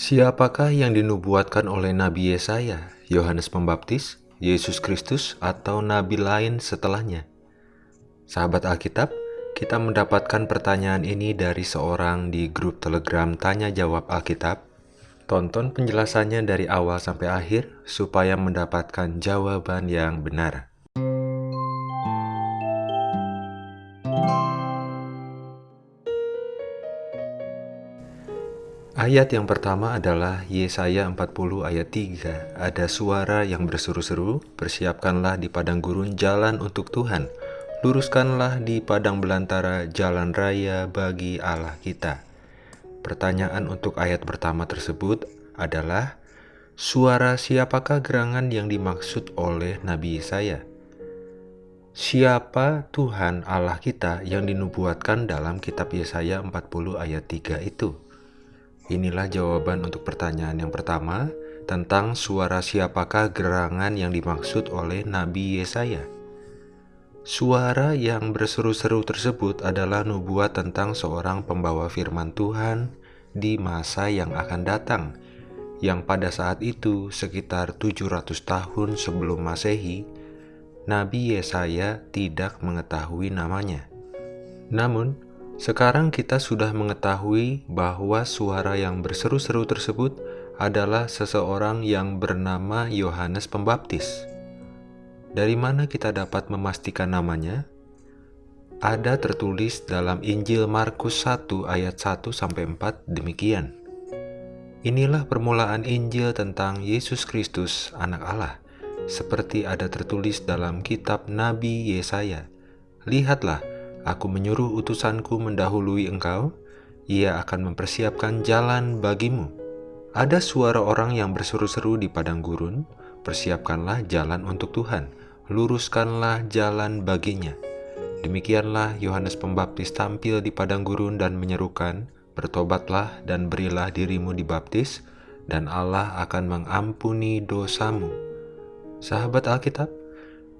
Siapakah yang dinubuatkan oleh Nabi Yesaya, Yohanes Pembaptis, Yesus Kristus, atau nabi lain setelahnya? Sahabat Alkitab, kita mendapatkan pertanyaan ini dari seorang di grup Telegram Tanya Jawab Alkitab. Tonton penjelasannya dari awal sampai akhir supaya mendapatkan jawaban yang benar. Ayat yang pertama adalah Yesaya 40 ayat 3. Ada suara yang berseru-seru, persiapkanlah di padang gurun jalan untuk Tuhan. Luruskanlah di padang belantara jalan raya bagi Allah kita. Pertanyaan untuk ayat pertama tersebut adalah, suara siapakah gerangan yang dimaksud oleh Nabi Yesaya? Siapa Tuhan Allah kita yang dinubuatkan dalam kitab Yesaya 40 ayat 3 itu? Inilah jawaban untuk pertanyaan yang pertama tentang suara siapakah gerangan yang dimaksud oleh Nabi Yesaya. Suara yang berseru-seru tersebut adalah nubuat tentang seorang pembawa firman Tuhan di masa yang akan datang, yang pada saat itu sekitar 700 tahun sebelum Masehi, Nabi Yesaya tidak mengetahui namanya. Namun, sekarang kita sudah mengetahui bahwa suara yang berseru-seru tersebut adalah seseorang yang bernama Yohanes Pembaptis. Dari mana kita dapat memastikan namanya? Ada tertulis dalam Injil Markus 1 ayat 1 sampai 4 demikian. Inilah permulaan Injil tentang Yesus Kristus, anak Allah, seperti ada tertulis dalam kitab Nabi Yesaya. Lihatlah, Aku menyuruh utusanku mendahului engkau, ia akan mempersiapkan jalan bagimu. Ada suara orang yang berseru-seru di padang gurun, persiapkanlah jalan untuk Tuhan, luruskanlah jalan baginya. Demikianlah Yohanes Pembaptis tampil di padang gurun dan menyerukan, bertobatlah dan berilah dirimu dibaptis, dan Allah akan mengampuni dosamu. Sahabat Alkitab,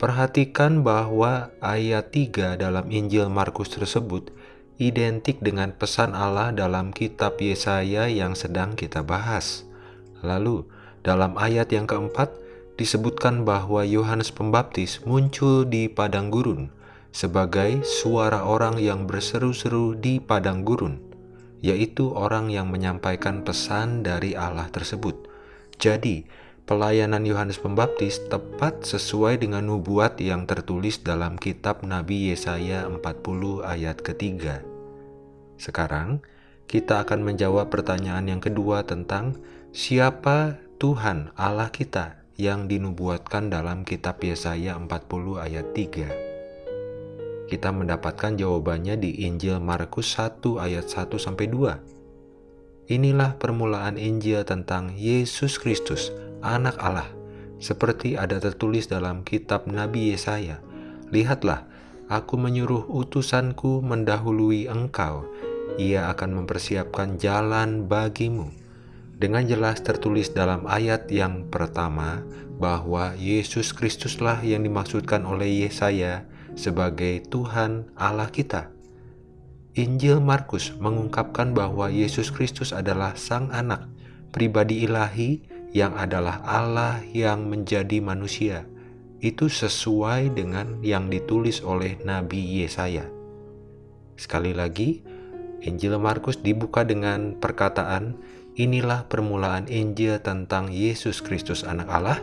Perhatikan bahwa ayat 3 dalam Injil Markus tersebut identik dengan pesan Allah dalam kitab Yesaya yang sedang kita bahas. Lalu, dalam ayat yang keempat, disebutkan bahwa Yohanes Pembaptis muncul di padang gurun sebagai suara orang yang berseru-seru di padang gurun, yaitu orang yang menyampaikan pesan dari Allah tersebut. Jadi, pelayanan Yohanes Pembaptis tepat sesuai dengan nubuat yang tertulis dalam kitab Nabi Yesaya 40 ayat ketiga. Sekarang, kita akan menjawab pertanyaan yang kedua tentang siapa Tuhan Allah kita yang dinubuatkan dalam kitab Yesaya 40 ayat 3. Kita mendapatkan jawabannya di Injil Markus 1 ayat 1 sampai 2. Inilah permulaan Injil tentang Yesus Kristus, anak Allah, seperti ada tertulis dalam kitab Nabi Yesaya. Lihatlah, aku menyuruh utusanku mendahului engkau, ia akan mempersiapkan jalan bagimu. Dengan jelas tertulis dalam ayat yang pertama bahwa Yesus Kristuslah yang dimaksudkan oleh Yesaya sebagai Tuhan Allah kita. Injil Markus mengungkapkan bahwa Yesus Kristus adalah Sang Anak, pribadi ilahi yang adalah Allah yang menjadi manusia, itu sesuai dengan yang ditulis oleh Nabi Yesaya. Sekali lagi, Injil Markus dibuka dengan perkataan, inilah permulaan Injil tentang Yesus Kristus anak Allah,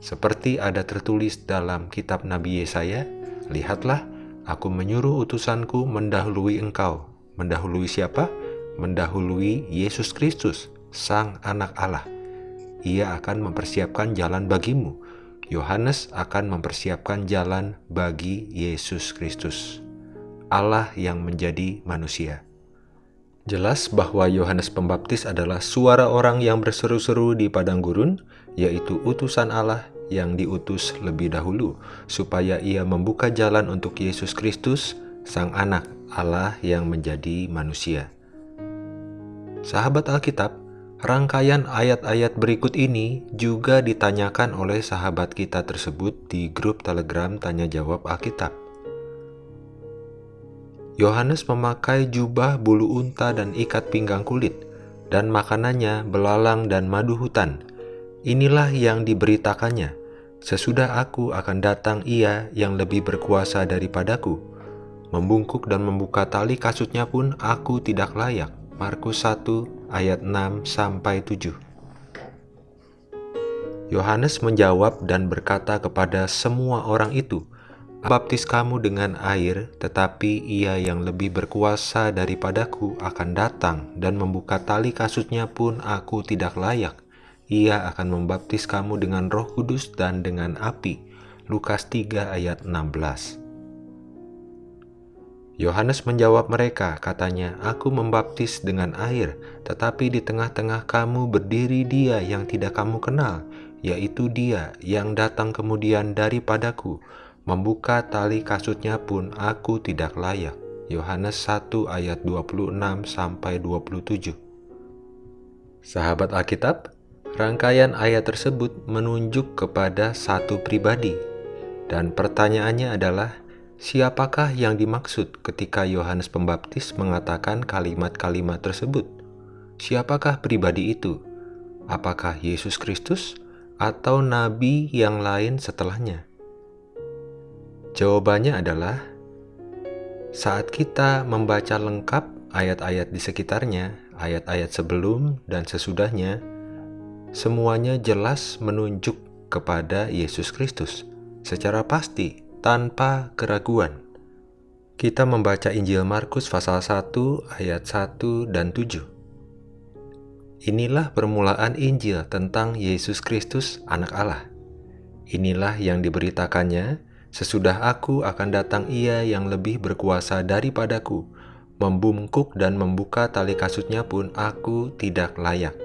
seperti ada tertulis dalam kitab Nabi Yesaya, lihatlah, aku menyuruh utusanku mendahului engkau. Mendahului siapa? Mendahului Yesus Kristus, Sang Anak Allah ia akan mempersiapkan jalan bagimu. Yohanes akan mempersiapkan jalan bagi Yesus Kristus, Allah yang menjadi manusia. Jelas bahwa Yohanes Pembaptis adalah suara orang yang berseru-seru di padang gurun, yaitu utusan Allah yang diutus lebih dahulu, supaya ia membuka jalan untuk Yesus Kristus, Sang Anak Allah yang menjadi manusia. Sahabat Alkitab, Rangkaian ayat-ayat berikut ini juga ditanyakan oleh sahabat kita tersebut di grup Telegram Tanya Jawab Alkitab. Yohanes memakai jubah bulu unta dan ikat pinggang kulit. dan makanannya belalang dan madu hutan. Inilah yang diberitakannya, sesudah aku akan datang ia yang lebih berkuasa daripadaku. Membungkuk dan membuka tali kasutnya pun aku tidak layak. Markus 1 ayat 6 sampai 7. Yohanes menjawab dan berkata kepada semua orang itu, baptis kamu dengan air, tetapi ia yang lebih berkuasa daripadaku akan datang dan membuka tali kasutnya pun aku tidak layak. Ia akan membaptis kamu dengan roh kudus dan dengan api. Lukas 3 ayat 16 Yohanes menjawab mereka, katanya, Aku membaptis dengan air, tetapi di tengah-tengah kamu berdiri dia yang tidak kamu kenal, yaitu dia yang datang kemudian daripadaku, membuka tali kasutnya pun aku tidak layak. Yohanes 1 ayat 26 sampai 27. Sahabat Alkitab, rangkaian ayat tersebut menunjuk kepada satu pribadi dan pertanyaannya adalah siapakah yang dimaksud ketika Yohanes Pembaptis mengatakan kalimat-kalimat tersebut? Siapakah pribadi itu? Apakah Yesus Kristus atau nabi yang lain setelahnya? Jawabannya adalah saat kita membaca lengkap ayat-ayat di sekitarnya, ayat-ayat sebelum dan sesudahnya, semuanya jelas menunjuk kepada Yesus Kristus secara pasti tanpa keraguan. Kita membaca Injil Markus pasal 1 ayat 1 dan 7. Inilah permulaan Injil tentang Yesus Kristus, Anak Allah. Inilah yang diberitakannya, sesudah aku akan datang ia yang lebih berkuasa daripadaku, membungkuk dan membuka tali kasutnya pun aku tidak layak.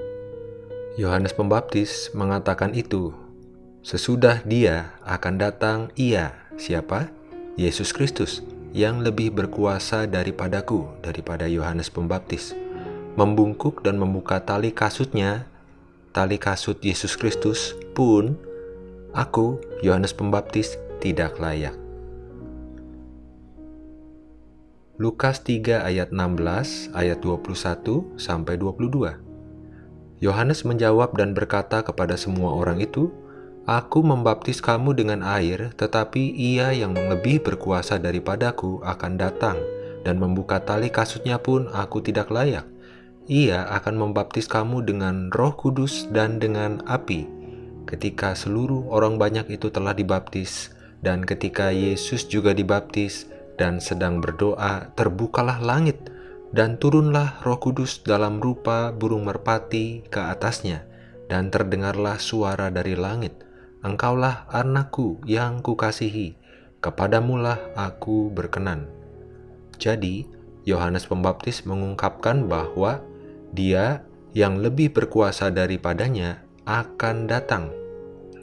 Yohanes Pembaptis mengatakan itu, sesudah dia akan datang ia, siapa? Yesus Kristus, yang lebih berkuasa daripadaku, daripada Yohanes Pembaptis membungkuk dan membuka tali kasutnya, tali kasut Yesus Kristus pun, aku, Yohanes Pembaptis, tidak layak. Lukas 3 ayat 16 ayat 21 sampai 22. Yohanes menjawab dan berkata kepada semua orang itu, Aku membaptis kamu dengan air, tetapi ia yang lebih berkuasa daripadaku akan datang, dan membuka tali kasutnya pun aku tidak layak. Ia akan membaptis kamu dengan roh kudus dan dengan api. Ketika seluruh orang banyak itu telah dibaptis, dan ketika Yesus juga dibaptis dan sedang berdoa, terbukalah langit, dan turunlah roh kudus dalam rupa burung merpati ke atasnya, dan terdengarlah suara dari langit, Engkaulah anakku yang kukasihi, kepadamulah aku berkenan. Jadi, Yohanes Pembaptis mengungkapkan bahwa dia yang lebih berkuasa daripadanya akan datang.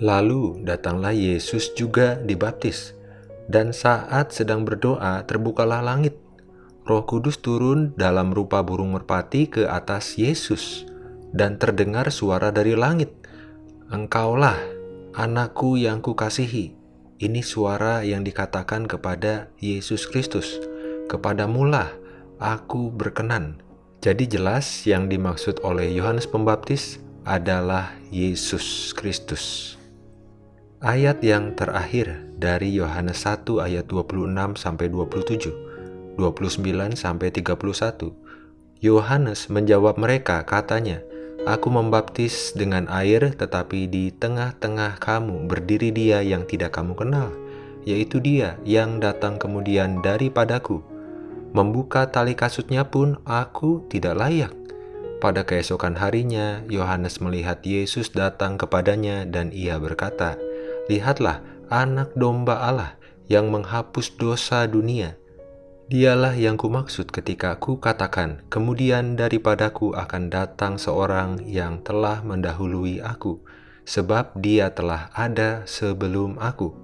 Lalu datanglah Yesus juga dibaptis, dan saat sedang berdoa terbukalah langit. Roh Kudus turun dalam rupa burung merpati ke atas Yesus, dan terdengar suara dari langit, Engkaulah anakku yang kukasihi. Ini suara yang dikatakan kepada Yesus Kristus, kepadamulah aku berkenan. Jadi jelas yang dimaksud oleh Yohanes Pembaptis adalah Yesus Kristus. Ayat yang terakhir dari Yohanes 1 ayat 26 sampai 27, 29 sampai 31. Yohanes menjawab mereka katanya, Aku membaptis dengan air tetapi di tengah-tengah kamu berdiri dia yang tidak kamu kenal, yaitu dia yang datang kemudian daripadaku, Membuka tali kasutnya pun aku tidak layak. Pada keesokan harinya, Yohanes melihat Yesus datang kepadanya dan ia berkata, Lihatlah anak domba Allah yang menghapus dosa dunia. Dialah yang kumaksud ketika ku katakan, kemudian daripadaku akan datang seorang yang telah mendahului aku, sebab dia telah ada sebelum aku.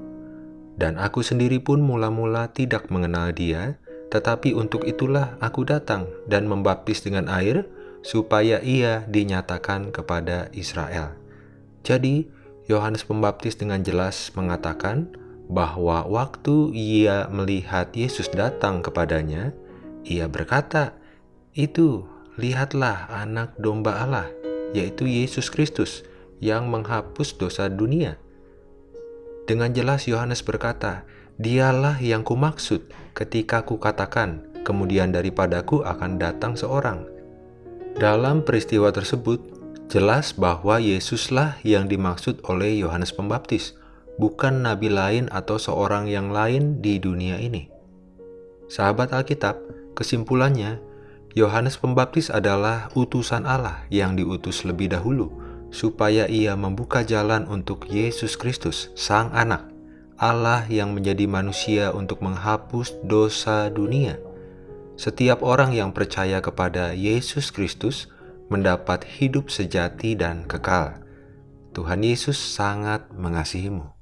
Dan aku sendiri pun mula-mula tidak mengenal dia, tetapi untuk itulah aku datang dan membaptis dengan air, supaya ia dinyatakan kepada Israel. Jadi, Yohanes Pembaptis dengan jelas mengatakan bahwa waktu ia melihat Yesus datang kepadanya, ia berkata, "Itu lihatlah anak domba Allah, yaitu Yesus Kristus, yang menghapus dosa dunia. Dengan jelas Yohanes berkata, Dialah yang kumaksud ketika kukatakan, kemudian daripadaku akan datang seorang. Dalam peristiwa tersebut, jelas bahwa Yesuslah yang dimaksud oleh Yohanes Pembaptis, bukan nabi lain atau seorang yang lain di dunia ini. Sahabat Alkitab, kesimpulannya, Yohanes Pembaptis adalah utusan Allah yang diutus lebih dahulu, supaya ia membuka jalan untuk Yesus Kristus, Sang Anak, Allah yang menjadi manusia untuk menghapus dosa dunia. Setiap orang yang percaya kepada Yesus Kristus mendapat hidup sejati dan kekal. Tuhan Yesus sangat mengasihimu.